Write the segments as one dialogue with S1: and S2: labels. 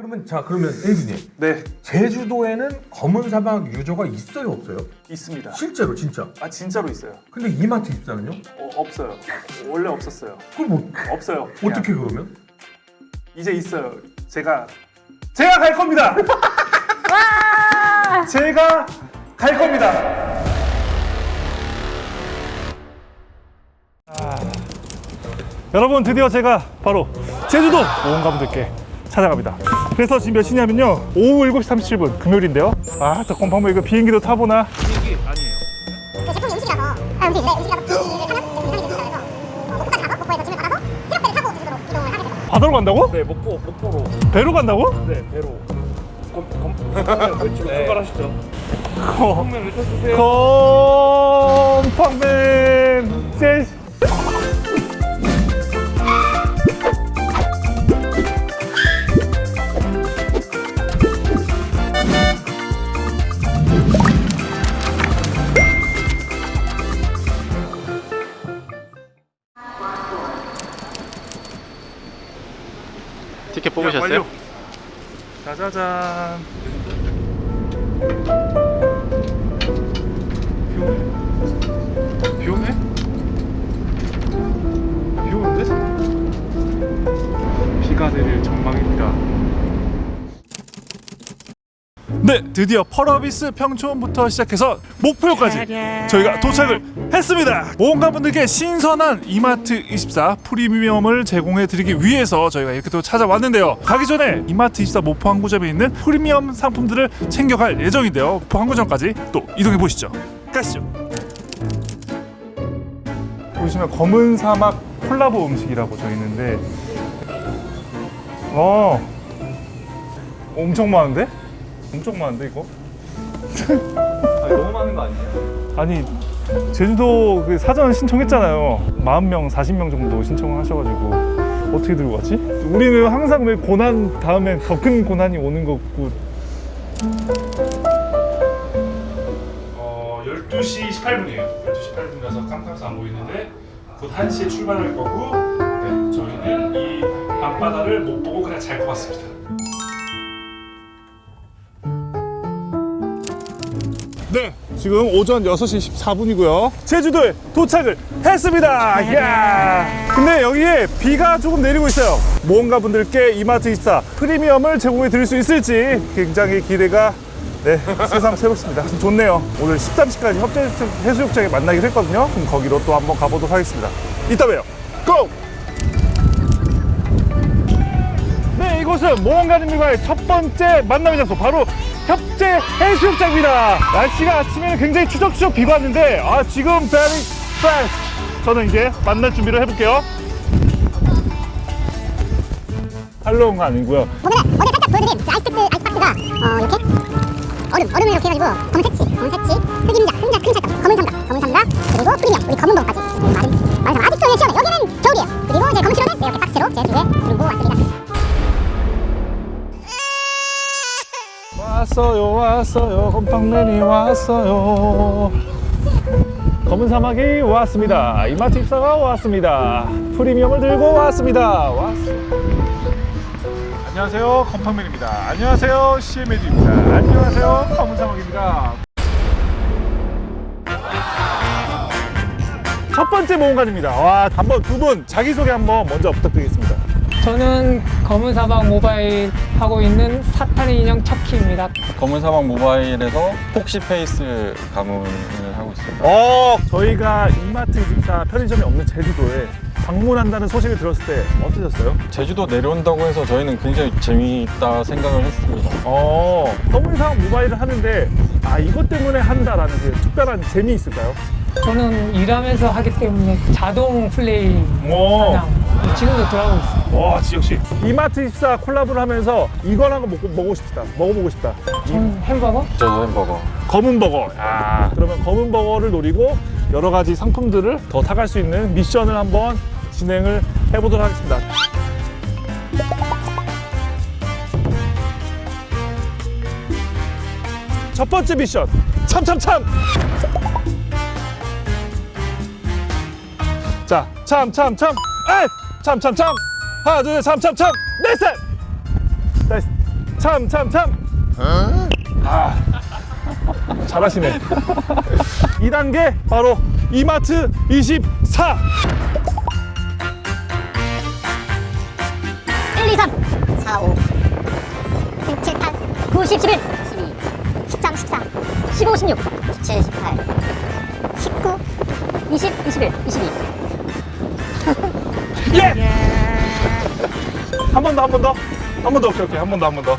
S1: 그러면 자 그러면 에이비님 네 제주도에는 검은 사막 유저가 있어요 없어요? 있습니다 실제로 진짜? 아 진짜로 있어요 근데 이마트 입사는요? 어, 없어요 원래 없었어요 그럼 뭐 없어요 그냥. 어떻게 그러면? 이제 있어요 제가 제가 갈 겁니다 제가 갈 겁니다 아... 여러분 드디어 제가 바로 제주도 모험가분들께 찾아갑니다 그래서 지금 몇 시냐면요 오후 7시 37분 금요일인데요 아저 곰팡물 이거 비행기도 타보나 비행기 아니에요 아, 네, 그 제품이 음식이라서 아음식인 음식이라서 바다로 간다고? 네 목포 목포로 배로 간다고? 네 배로 검검 네, 네. 출발하시죠 컴 컴맨을 쳐주세요 컴팡맨 제시 티켓 뽑으셨어요? 짜자잔 비오네? 비오네? 비오는데? 네, 드디어 펄어비스 평촌부터 시작해서 목표까지 저희가 도착을 했습니다. 모험가분들께 신선한 이마트24 프리미엄을 제공해드리기 위해서 저희가 이렇게 또 찾아왔는데요. 가기 전에 이마트24 목포 항구점에 있는 프리미엄 상품들을 챙겨갈 예정인데요. 목포 항구점까지 또 이동해보시죠. 가시죠. 보시면 검은 사막 콜라보 음식이라고 저 있는데 어 엄청 많은데? 엄청 많은데 이거? 아니, 너무 많은 거 아니에요? 아니 제주도 그 사전 신청했잖아요 40명 40명 정도 신청하셔가지고 어떻게 들고 갔지? 우리는 항상 왜 고난 다음에 더 큰 고난이 오는 거고 어 12시 18분이에요 12시 18분이라서 깜깜해서 안 보이는데 곧 1시에 출발할 거고 네, 저희는 이 밤바다를 못 보고 그냥 잘 것 같습니다 네 지금 오전 6시 14분이고요 제주도에 도착을 했습니다 이야. 네. 근데 여기에 비가 조금 내리고 있어요 모험가 분들께 이마트 24 프리미엄을 제공해 드릴 수 있을지 굉장히 기대가 네, 세상 새롭습니다. 좋네요. 오늘 13시까지 협재 해수욕장에 만나기로 했거든요. 그럼 거기로 또 한번 가보도록 하겠습니다. 이따 봬요. 고! 이곳은 모험가님들과의 첫 번째 만남의 장소 바로 협재 해수욕장입니다 날씨가 아침에는 굉장히 추적추적 비가 왔는데 아 지금 very f r s h 저는 이제 만날 준비를 해볼게요 할로윈가 아니고요 오늘 어제 살짝 보여드린 그 아이스박스, 아이스박스가 어 이렇게 얼음, 얼음을 이렇게 해가지고 검색치, 검색치, 흑임자, 흑임자 큰 찰떡, 검은 삼각, 검은 삼각 그리고 프리미 우리 검은 봄까지 많은, 많은 사람 아직도 시원해 여기는 겨울이에요 그리고 제 검은 시로는 네, 이렇게 박스로 제 뒤에 두고 왔습니다 왔어요 왔어요 곰팡맨이 왔어요 검은 사막이 왔습니다 이마트 입사가 왔습니다 프리미엄을 들고 왔습니다 왔어 안녕하세요 곰팡맨입니다 안녕하세요 CMAG입니다 안녕하세요 검은 사막입니다 첫 번째 모험가입니다 와 한번 두 분 자기소개 한번 먼저 부탁드리겠습니다 저는 검은사막 모바일 하고 있는 사탄의 인형 척키입니다 검은사막 모바일에서 폭시페이스 가문을 하고 있습니다 어! 저희가 이마트 24 편의점이 없는 제주도에 방문한다는 소식을 들었을 때 어떠셨어요? 제주도 내려온다고 해서 저희는 굉장히 재미있다 생각을 했습니다 어, 검은사막 모바일을 하는데 아 이것 때문에 한다라는 게 그 특별한 재미 있을까요? 저는 일하면서 하기 때문에 자동 플레이 어. 사냥 네, 지금도 돌아가고 있어 와 지혁씨 이마트 24 콜라보를 하면서 이걸 한거 먹고, 먹고 싶다 먹어보고 싶다 전 햄버거? 저도 햄버거 검은 버거 아 그러면 검은 버거를 노리고 여러 가지 상품들을 더 타갈 수 있는 미션을 한번 진행을 해보도록 하겠습니다 첫 번째 미션 참참참 자 참참참 에 참참참 하나 둘 참참참 넷셋 네, 나이스 참참참 아 잘하시네 2단계 바로 이마트 24 1, 2, 3 4, 5 6, 7, 8 9, 10, 11 12 13, 14 15, 16 17, 18 19 20, 21, 22 예! 한 번 더, 한 번 더. 한 번 더, 오케이, 오케이. 한번 더, 한 번 더.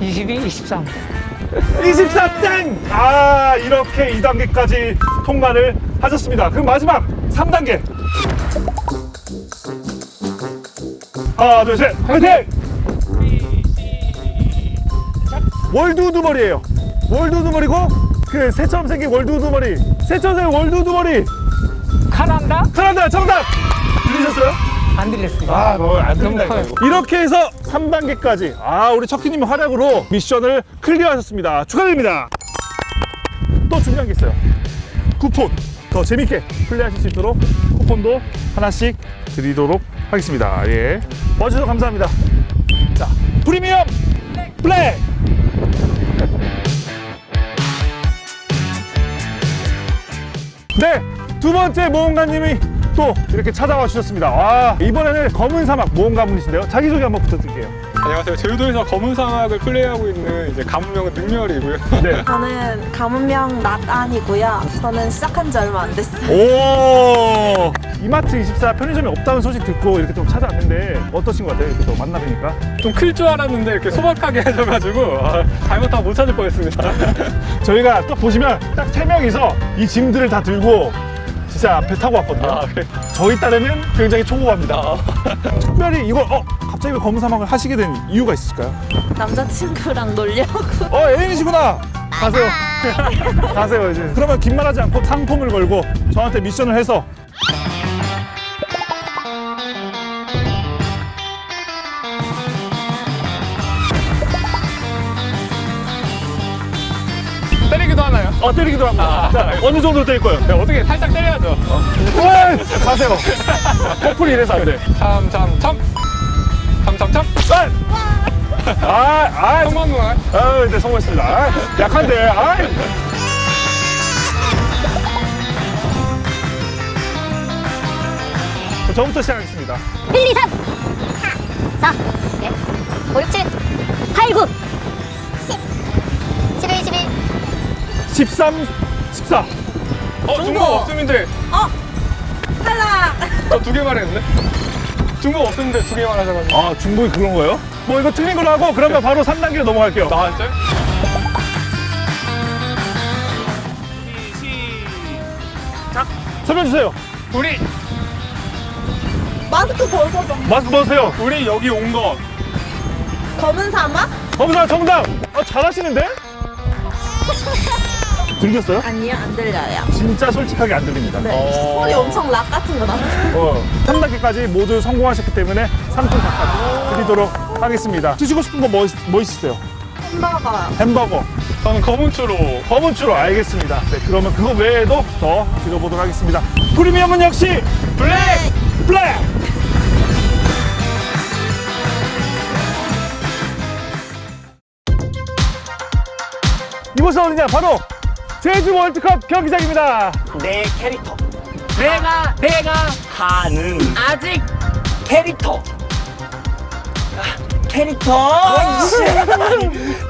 S1: 1, 2, 2 3 2 3땡 아, 이렇게 2단계까지 통과를 하셨습니다. 그럼 마지막 3단계. 하나, 둘, 셋. 화이팅! 월드 우두머리예요. 월드우두머리고 그 새처럼 생긴 월드우두머리 새처럼 생긴 월드우두머리 카란다? 카란다 정답! 들리셨어요? 안 들렸습니다 아, 뭘안 뭐, 들린다 네. 이렇게 해서 3단계까지 아 우리 척키님 활약으로 미션을 클리어하셨습니다 축하드립니다 또 중요한 게 있어요 쿠폰 더 재밌게 플레이하실 수 있도록 쿠폰도 하나씩 드리도록 하겠습니다 예. 와주셔서 감사합니다 자 프리미엄 플레이 네! 두 번째 모험가님이 또 이렇게 찾아와 주셨습니다 와 이번에는 검은 사막 모험가분이신데요 자기소개 한번 부탁드릴게요 안녕하세요. 제주도에서 검은 사막을 플레이하고 있는 이제 가문명은 능멸이고요. 네. 저는 가문명 낫안이고요. 저는 시작한 지 얼마 안 됐어요. 오! 이마트 24 편의점이 없다는 소식 듣고 이렇게 좀 찾아왔는데 어떠신 것 같아요? 이렇게 또 만나뵈니까 좀 클 줄 알았는데 이렇게 소박하게 하셔가지고 아, 잘못하면 못 찾을 뻔했습니다. 저희가 또 보시면 딱 세 명이서 이 짐들을 다 들고 진짜 배 타고 왔거든요. 아, 그래. 저희 딸에는 굉장히 초보합니다. 아. 특별히 이걸 어 갑자기 왜 검은 사막을 하시게 된 이유가 있을까요? 남자친구랑 놀려고 어 애인이시구나 가세요 아. 가세요 이제 그러면 긴 말하지 않고 상품을 걸고 저한테 미션을 해서 어 때리기도 합니다 아, 자, 어느 정도 때릴 거예요? 네, 어떻게 살짝 때려야죠 어. 어 가세요 커플이 이래서 안돼 참 참참 참! 아! 아! 성공 아, 아, 네, 성공했습니다. 아, 약한데, 아! 저부터 시작하겠습니다. 1, 2, 3, 4, 4, 5, 6, 7, 8, 9, 10, 11, 12, 13, 14. 어, 중국 없으면 돼. 어? 탈락! 어, 두개 말했네. 중복 없었는데 두 개만 하자가지고아 중복이 그런 거예요? 뭐 이거 튜닝을 하고 그러면 바로 3단계로 넘어갈게요 아 진짜요? 시작 설명 주세요 우리 마스크 벗어 마스크 벗으세요 우리 여기 온 거 검은 사막? 검은 사막 정답 아 잘하시는데? 들렸어요? 아니요 안 들려요 진짜 솔직하게 안 들립니다 네. 어... 소리 엄청 락 같은 거나 어, 3단계까지 모두 성공하셨기 때문에 3등 각각 드리도록 하겠습니다 드시고 싶은 거뭐뭐 뭐 있으세요? 햄버거 햄버거 저는 검은추로 검은추로 알겠습니다 네, 그러면 그거 외에도 더 드려보도록 하겠습니다 프리미엄은 역시 블랙! 블랙! 이곳은 어디냐 바로 제주 월드컵 경기장입니다 내 캐릭터 내가 내가 하는 아직 캐릭터 아, 캐릭터